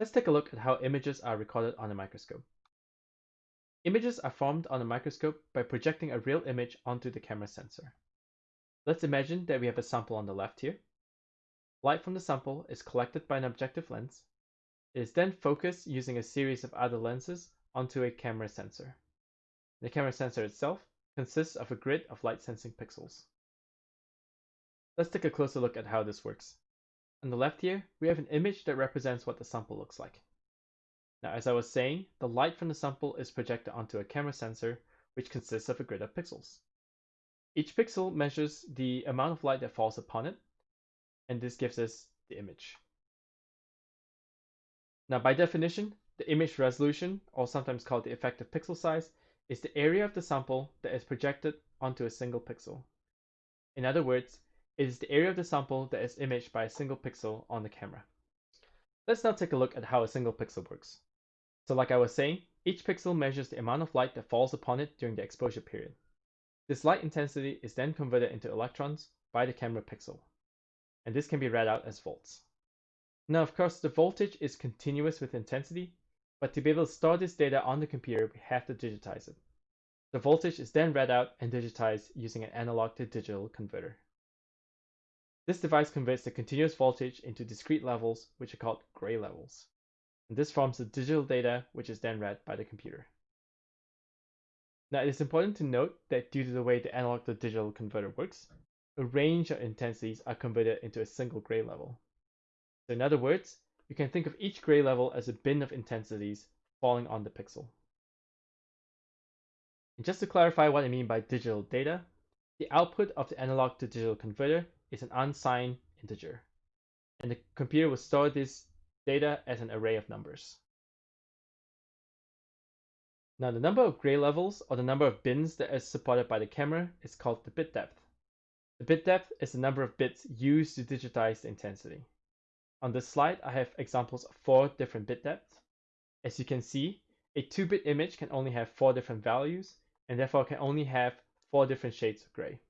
Let's take a look at how images are recorded on a microscope. Images are formed on a microscope by projecting a real image onto the camera sensor. Let's imagine that we have a sample on the left here. Light from the sample is collected by an objective lens. It is then focused using a series of other lenses onto a camera sensor. The camera sensor itself consists of a grid of light sensing pixels. Let's take a closer look at how this works. On the left here, we have an image that represents what the sample looks like. Now, as I was saying, the light from the sample is projected onto a camera sensor, which consists of a grid of pixels. Each pixel measures the amount of light that falls upon it, and this gives us the image. Now, by definition, the image resolution, or sometimes called the effective pixel size, is the area of the sample that is projected onto a single pixel. In other words, it is the area of the sample that is imaged by a single pixel on the camera. Let's now take a look at how a single pixel works. So like I was saying, each pixel measures the amount of light that falls upon it during the exposure period. This light intensity is then converted into electrons by the camera pixel, and this can be read out as volts. Now of course the voltage is continuous with intensity, but to be able to store this data on the computer we have to digitize it. The voltage is then read out and digitized using an analog to digital converter. This device converts the continuous voltage into discrete levels, which are called gray levels. And this forms the digital data, which is then read by the computer. Now, it is important to note that due to the way the analog to digital converter works, a range of intensities are converted into a single gray level. So in other words, you can think of each gray level as a bin of intensities falling on the pixel. And just to clarify what I mean by digital data, the output of the analog to digital converter is an unsigned integer. And the computer will store this data as an array of numbers. Now the number of gray levels or the number of bins that is supported by the camera is called the bit depth. The bit depth is the number of bits used to digitize the intensity. On this slide, I have examples of four different bit depths. As you can see, a 2-bit image can only have four different values and therefore can only have four different shades of gray.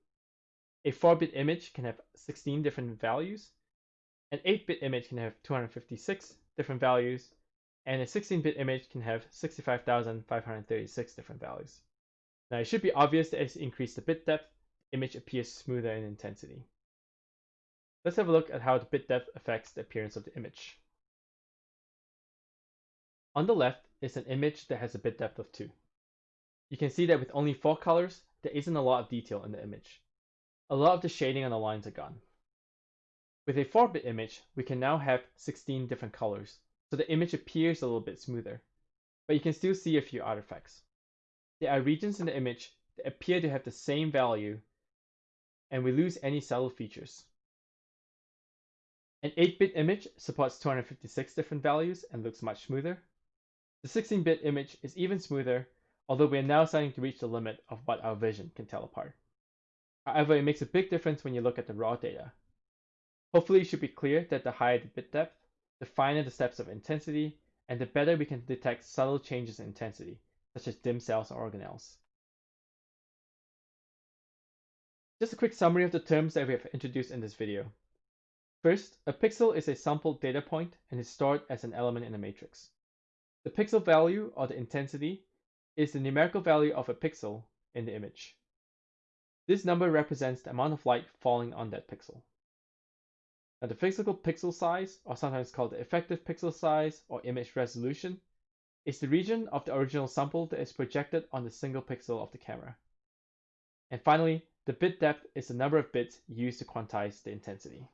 A 4-bit image can have 16 different values. An 8-bit image can have 256 different values. And a 16-bit image can have 65,536 different values. Now it should be obvious that as you increase the bit depth, the image appears smoother in intensity. Let's have a look at how the bit depth affects the appearance of the image. On the left is an image that has a bit depth of 2. You can see that with only 4 colors, there isn't a lot of detail in the image a lot of the shading on the lines are gone. With a 4-bit image, we can now have 16 different colors, so the image appears a little bit smoother, but you can still see a few artifacts. There are regions in the image that appear to have the same value, and we lose any subtle features. An 8-bit image supports 256 different values and looks much smoother. The 16-bit image is even smoother, although we are now starting to reach the limit of what our vision can tell apart. However, it makes a big difference when you look at the raw data. Hopefully it should be clear that the higher the bit depth, the finer the steps of intensity, and the better we can detect subtle changes in intensity, such as dim cells or organelles. Just a quick summary of the terms that we have introduced in this video. First, a pixel is a sampled data point and is stored as an element in a matrix. The pixel value, or the intensity, is the numerical value of a pixel in the image. This number represents the amount of light falling on that pixel. Now the physical pixel size, or sometimes called the effective pixel size or image resolution, is the region of the original sample that is projected on the single pixel of the camera. And finally, the bit depth is the number of bits used to quantize the intensity.